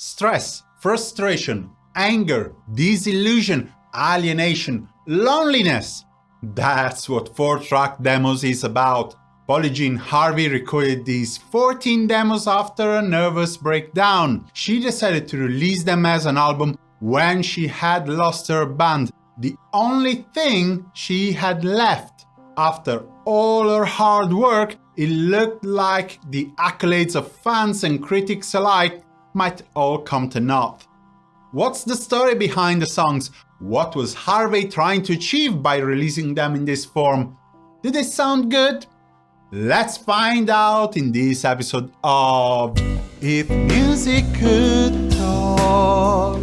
stress, frustration, anger, disillusion, alienation, loneliness. That's what 4-track demos is about. Polly Harvey recorded these 14 demos after a nervous breakdown. She decided to release them as an album when she had lost her band, the only thing she had left. After all her hard work, it looked like the accolades of fans and critics alike might all come to naught. What's the story behind the songs? What was Harvey trying to achieve by releasing them in this form? Did they sound good? Let's find out in this episode of If Music Could Talk.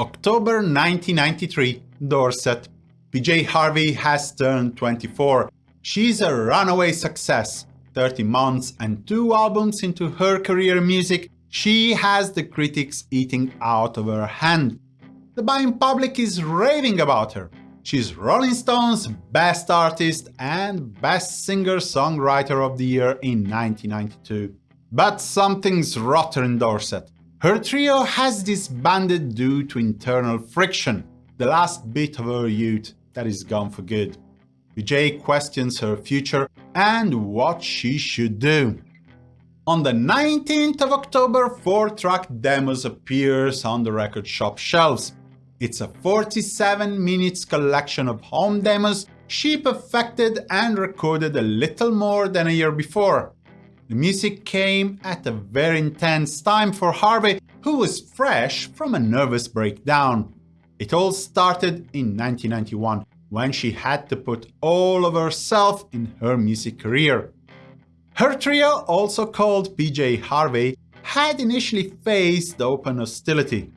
October 1993, Dorset. PJ Harvey has turned 24. She's a runaway success. 30 months and two albums into her career music, she has the critics eating out of her hand. The buying public is raving about her. She's Rolling Stone's Best Artist and Best Singer-Songwriter of the Year in 1992. But something's rotten in Dorset. Her trio has disbanded due to internal friction, the last bit of her youth that is gone for good. PJ questions her future and what she should do. On the 19th of October, 4-track demos appears on the record shop shelves. It's a 47 minutes collection of home demos she perfected and recorded a little more than a year before. The music came at a very intense time for Harvey, who was fresh from a nervous breakdown. It all started in 1991, when she had to put all of herself in her music career. Her trio, also called PJ Harvey, had initially faced open hostility.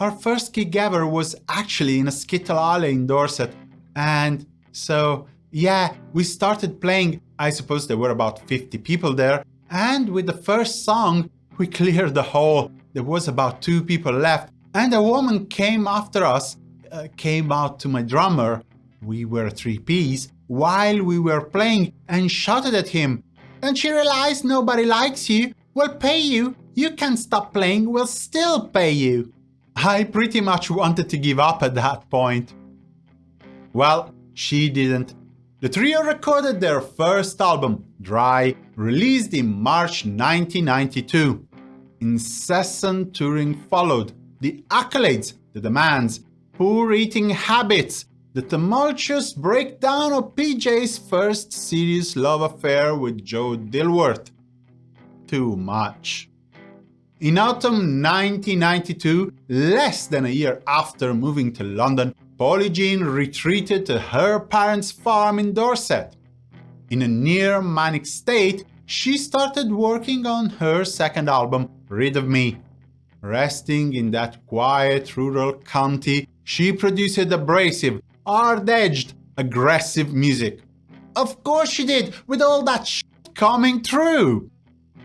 Our first gig ever was actually in a skittle alley in Dorset. And so, yeah, we started playing, I suppose there were about 50 people there, and with the first song, we cleared the hall. There was about two people left, and a woman came after us, uh, came out to my drummer, we were three Ps, while we were playing and shouted at him. And she realized nobody likes you, we'll pay you, you can't stop playing, we'll still pay you. I pretty much wanted to give up at that point. Well, she didn't. The trio recorded their first album, Dry, released in March 1992. Incessant touring followed, the accolades, the demands, poor eating habits, the tumultuous breakdown of PJ's first serious love affair with Joe Dilworth. Too much. In autumn 1992, less than a year after moving to London, Polly Jean retreated to her parents' farm in Dorset. In a near manic state, she started working on her second album, Rid of Me. Resting in that quiet rural county, she produced abrasive, hard-edged, aggressive music. Of course she did, with all that shit coming through!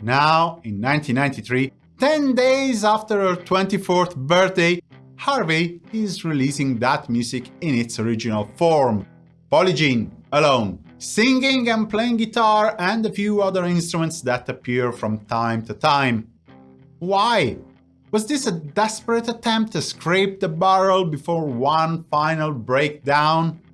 Now, in 1993, 10 days after her 24th birthday, Harvey is releasing that music in its original form. Polly Jean, alone, singing and playing guitar and a few other instruments that appear from time to time. Why? Was this a desperate attempt to scrape the barrel before one final breakdown?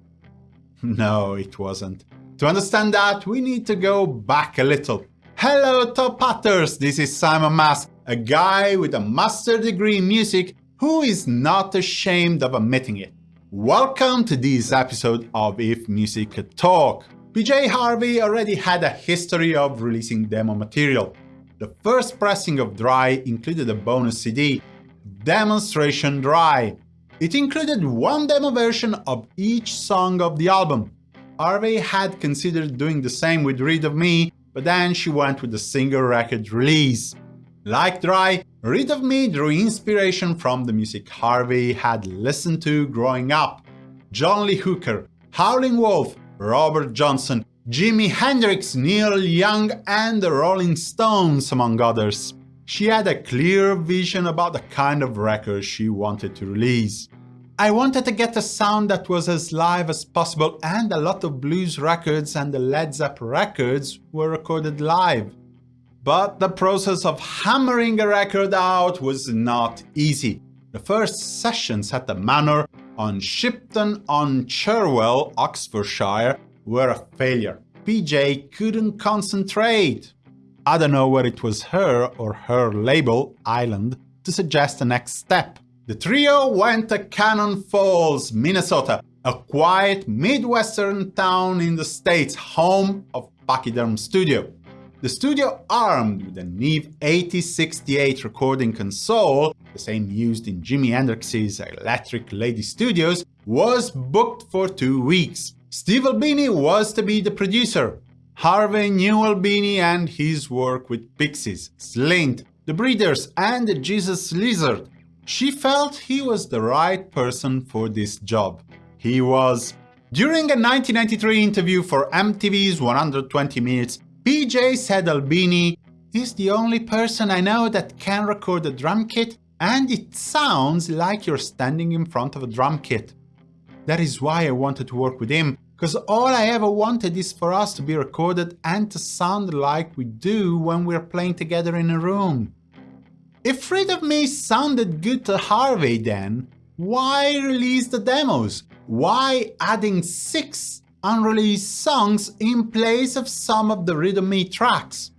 No, it wasn't. To understand that, we need to go back a little. Hello Top Hatters, this is Simon Mas, a guy with a master degree in music who is not ashamed of admitting it. Welcome to this episode of If Music Could Talk. PJ Harvey already had a history of releasing demo material. The first pressing of Dry included a bonus CD, Demonstration Dry. It included one demo version of each song of the album. Harvey had considered doing the same with Rid of Me, but then she went with the single record release. Like Dry, Rid of Me drew inspiration from the music Harvey had listened to growing up. John Lee Hooker, Howlin' Wolf, Robert Johnson, Jimi Hendrix, Neil Young and the Rolling Stones, among others. She had a clear vision about the kind of record she wanted to release. I wanted to get a sound that was as live as possible and a lot of blues records and the Led Zeppelin records were recorded live. But the process of hammering a record out was not easy. The first sessions at the Manor on Shipton on Cherwell, Oxfordshire, were a failure. PJ couldn't concentrate. I don't know whether it was her or her label, Island, to suggest the next step. The trio went to Cannon Falls, Minnesota, a quiet Midwestern town in the States, home of Pachyderm Studio. The studio, armed with a Neve 8068 recording console, the same used in Jimi Hendrix's Electric Lady Studios, was booked for two weeks. Steve Albini was to be the producer. Harvey knew Albini and his work with Pixies, Slint, The Breeders and Jesus Lizard, she felt he was the right person for this job. He was. During a 1993 interview for MTV's 120 Minutes, PJ said Albini is the only person I know that can record a drum kit and it sounds like you're standing in front of a drum kit. That is why I wanted to work with him, because all I ever wanted is for us to be recorded and to sound like we do when we're playing together in a room. If Rid of Me sounded good to Harvey then, why release the demos? Why adding six unreleased songs in place of some of the Rid of Me tracks?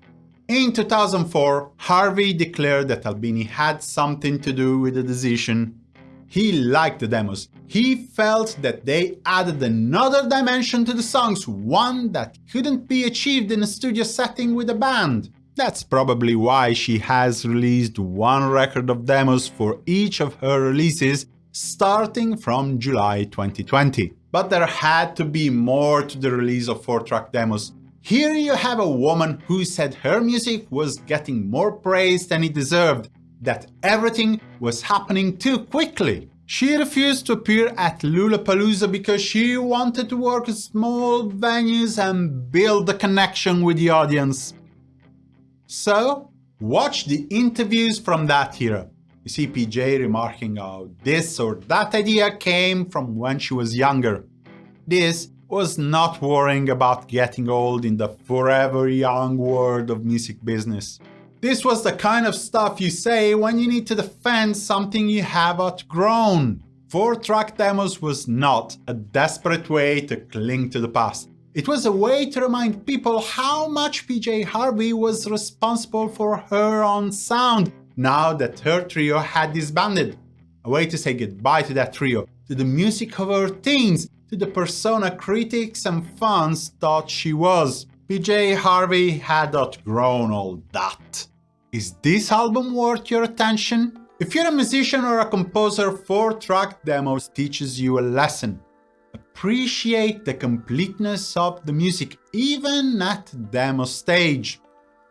In 2004, Harvey declared that Albini had something to do with the decision. He liked the demos. He felt that they added another dimension to the songs, one that couldn't be achieved in a studio setting with a band. That's probably why she has released one record of demos for each of her releases starting from July 2020. But there had to be more to the release of 4-track demos. Here you have a woman who said her music was getting more praise than it deserved, that everything was happening too quickly. She refused to appear at Lollapalooza because she wanted to work small venues and build a connection with the audience. So, watch the interviews from that era. You see PJ remarking how this or that idea came from when she was younger. This was not worrying about getting old in the forever young world of music business. This was the kind of stuff you say when you need to defend something you have outgrown. Four-track demos was not a desperate way to cling to the past. It was a way to remind people how much PJ Harvey was responsible for her own sound now that her trio had disbanded. A way to say goodbye to that trio, to the music of her teens, to the persona critics and fans thought she was. PJ Harvey had outgrown all that. Is this album worth your attention? If you're a musician or a composer, 4-track demos teaches you a lesson appreciate the completeness of the music, even at demo stage.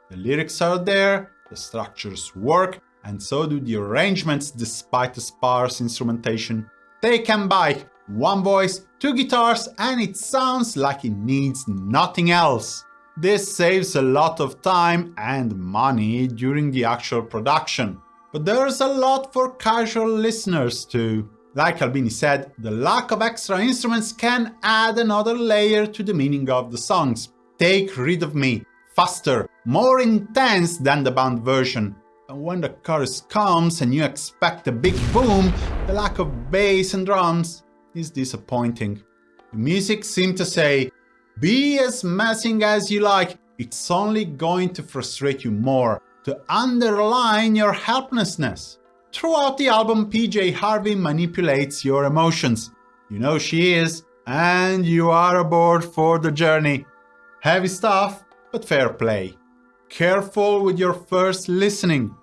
The lyrics are there, the structures work, and so do the arrangements despite the sparse instrumentation. Take M-Bike, one voice, two guitars, and it sounds like it needs nothing else. This saves a lot of time and money during the actual production. But there's a lot for casual listeners too. Like Albini said, the lack of extra instruments can add another layer to the meaning of the songs. Take Rid of Me, faster, more intense than the band version. And when the chorus comes and you expect a big boom, the lack of bass and drums is disappointing. The music seemed to say, be as messing as you like, it's only going to frustrate you more, to underline your helplessness. Throughout the album, PJ Harvey manipulates your emotions. You know she is, and you are aboard for the journey. Heavy stuff, but fair play. Careful with your first listening.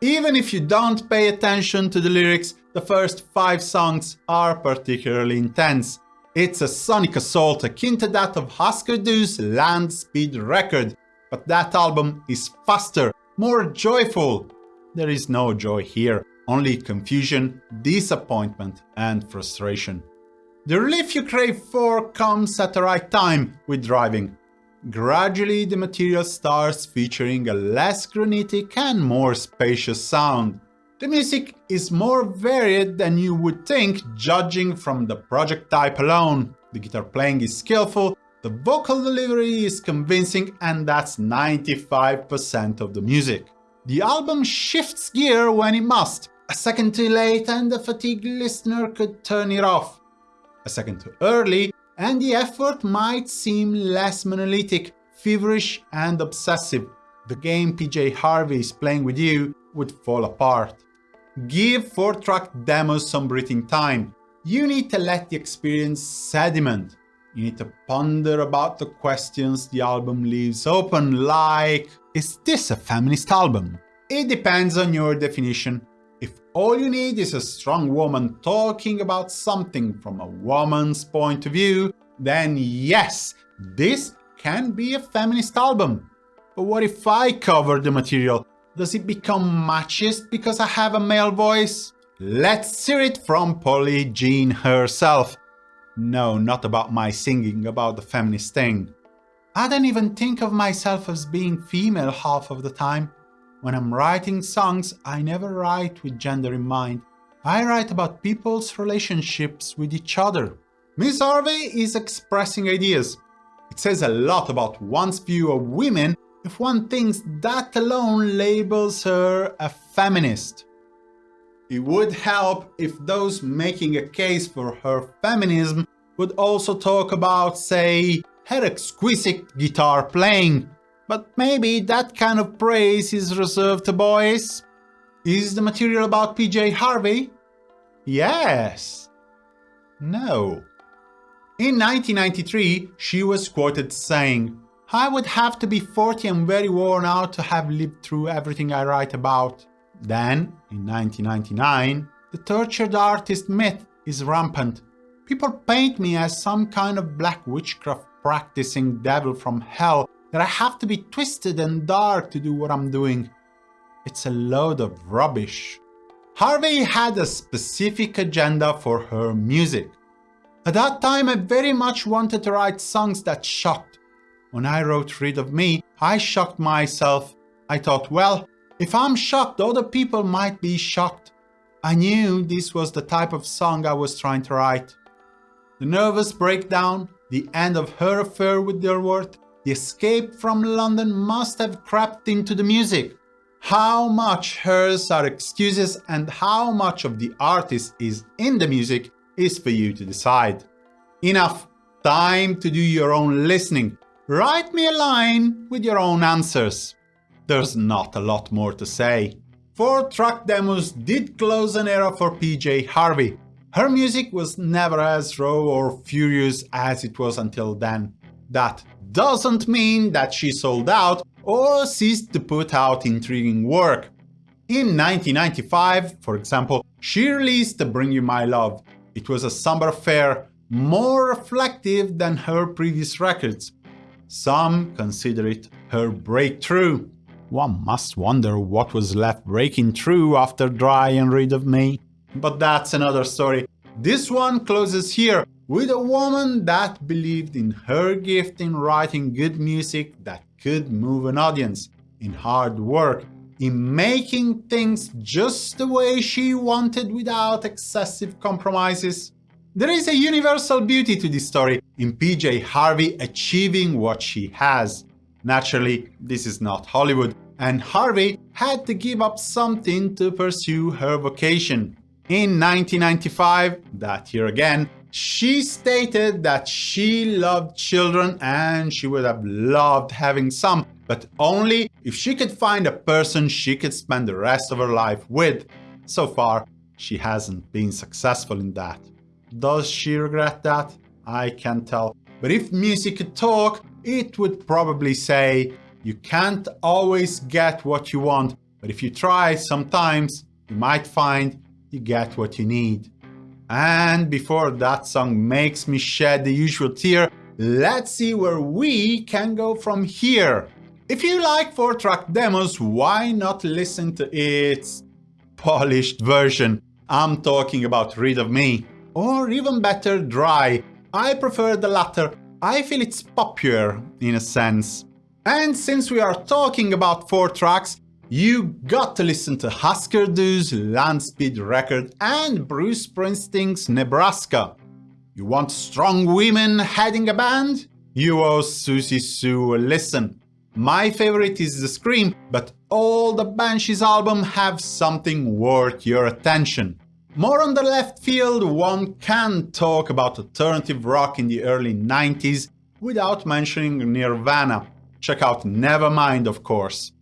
Even if you don't pay attention to the lyrics, the first five songs are particularly intense. It's a sonic assault akin to that of Husker Du's Land Speed record, but that album is faster, more joyful, there is no joy here, only confusion, disappointment and frustration. The relief you crave for comes at the right time with driving. Gradually the material starts featuring a less granitic and more spacious sound. The music is more varied than you would think judging from the project type alone. The guitar playing is skillful, the vocal delivery is convincing and that's 95% of the music. The album shifts gear when it must. A second too late and the fatigued listener could turn it off. A second too early and the effort might seem less monolithic, feverish and obsessive. The game PJ Harvey is playing with you would fall apart. Give 4-track demos some breathing time. You need to let the experience sediment. You need to ponder about the questions the album leaves open, like, is this a feminist album? It depends on your definition. If all you need is a strong woman talking about something from a woman's point of view, then yes, this can be a feminist album. But what if I cover the material? Does it become machist because I have a male voice? Let's hear it from Polly Jean herself. No, not about my singing, about the feminist thing. I don't even think of myself as being female half of the time. When I'm writing songs, I never write with gender in mind. I write about people's relationships with each other. Miss Harvey is expressing ideas. It says a lot about one's view of women if one thinks that alone labels her a feminist. It would help if those making a case for her feminism would also talk about, say, her exquisite guitar playing. But maybe that kind of praise is reserved to boys? Is the material about PJ Harvey? Yes. No. In 1993, she was quoted saying, I would have to be 40 and very worn out to have lived through everything I write about. Then, in 1999, the tortured artist myth is rampant. People paint me as some kind of black witchcraft practicing devil from hell that I have to be twisted and dark to do what I'm doing. It's a load of rubbish. Harvey had a specific agenda for her music. At that time I very much wanted to write songs that shocked. When I wrote Rid of Me, I shocked myself. I thought, well, if I'm shocked, other people might be shocked. I knew this was the type of song I was trying to write. The nervous breakdown, the end of her affair with Dilworth, the escape from London must have crept into the music. How much hers are excuses and how much of the artist is in the music is for you to decide. Enough, time to do your own listening. Write me a line with your own answers. There's not a lot more to say. Four track demos did close an era for PJ Harvey. Her music was never as raw or furious as it was until then. That doesn't mean that she sold out or ceased to put out intriguing work. In 1995, for example, she released Bring You My Love. It was a somber affair, more reflective than her previous records. Some consider it her breakthrough. One must wonder what was left breaking through after Dry and Rid of Me. But that's another story. This one closes here with a woman that believed in her gift in writing good music that could move an audience, in hard work, in making things just the way she wanted without excessive compromises. There is a universal beauty to this story in PJ Harvey achieving what she has. Naturally, this is not Hollywood, and Harvey had to give up something to pursue her vocation. In 1995, that year again, she stated that she loved children and she would have loved having some, but only if she could find a person she could spend the rest of her life with. So far, she hasn't been successful in that. Does she regret that? I can't tell. But if music could talk, it would probably say, you can't always get what you want, but if you try sometimes, you might find you get what you need. And before that song makes me shed the usual tear, let's see where we can go from here. If you like 4-track demos, why not listen to its polished version? I'm talking about Rid of Me. Or even better, Dry. I prefer the latter. I feel it's poppier, in a sense. And since we are talking about 4 tracks, You got to listen to Husker Du's Land Speed record and Bruce Springsteen's Nebraska. You want strong women heading a band? You owe Siouxsie Sioux a listen. My favorite is The Scream, but all the Banshees album have something worth your attention. More on the left field, one can't talk about alternative rock in the early 90s without mentioning Nirvana. Check out Nevermind, of course.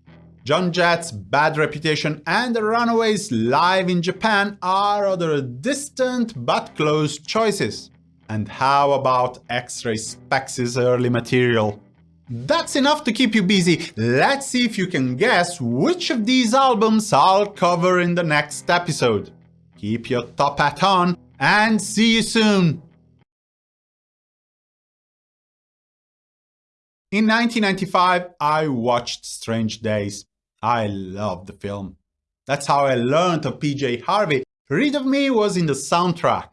Joan Jett's Bad Reputation and the Runaways live in Japan are other distant but close choices. And how about X-Ray Spex' early material? That's enough to keep you busy. Let's see if you can guess which of these albums I'll cover in the next episode. Keep your top hat on and see you soon! In 1995, I watched Strange Days. I loved the film. That's how I learned of PJ Harvey. Rid of Me was in the soundtrack.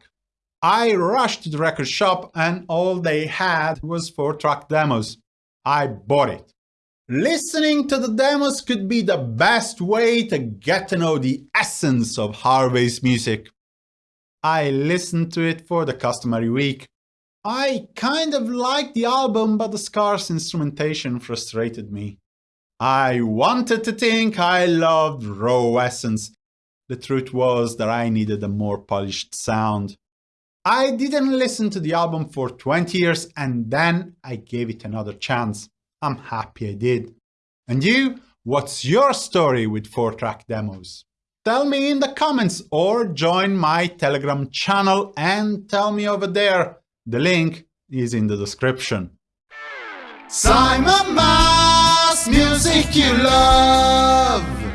I rushed to the record shop and all they had was 4-track demos. I bought it. Listening to the demos could be the best way to get to know the essence of Harvey's music. I listened to it for the customary week. I kind of liked the album, but the scarce instrumentation frustrated me. I wanted to think I loved raw essence. The truth was that I needed a more polished sound. I didn't listen to the album for 20 years and then I gave it another chance. I'm happy I did. And you? What's your story with 4-track demos? Tell me in the comments or join my Telegram channel and tell me over there. The link is in the description. Simon Mas, music you love!